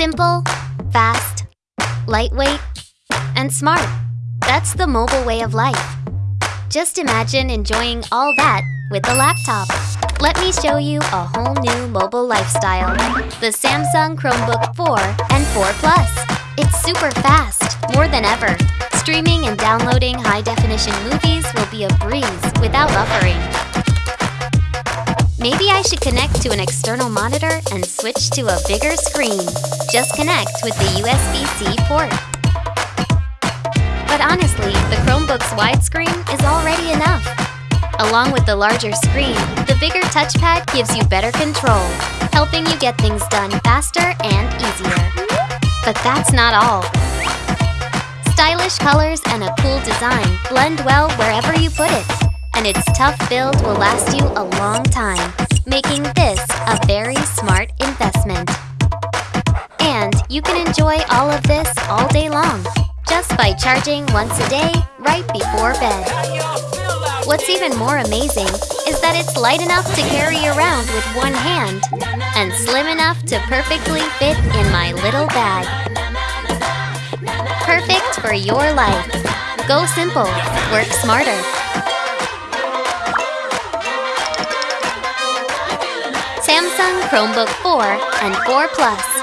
Simple, fast, lightweight, and smart. That's the mobile way of life. Just imagine enjoying all that with a laptop. Let me show you a whole new mobile lifestyle. The Samsung Chromebook 4 and 4 Plus. It's super fast, more than ever. Streaming and downloading high-definition movies will be a breeze without buffering. Maybe I should connect to an external monitor and switch to a bigger screen. Just connect with the USB-C port. But honestly, the Chromebook's widescreen is already enough. Along with the larger screen, the bigger touchpad gives you better control, helping you get things done faster and easier. But that's not all. Stylish colors and a cool design blend well wherever you put it and its tough build will last you a long time, making this a very smart investment. You can enjoy all of this all day long, just by charging once a day right before bed. What's even more amazing is that it's light enough to carry around with one hand and slim enough to perfectly fit in my little bag. Perfect for your life. Go simple, work smarter. Samsung Chromebook 4 and 4 Plus.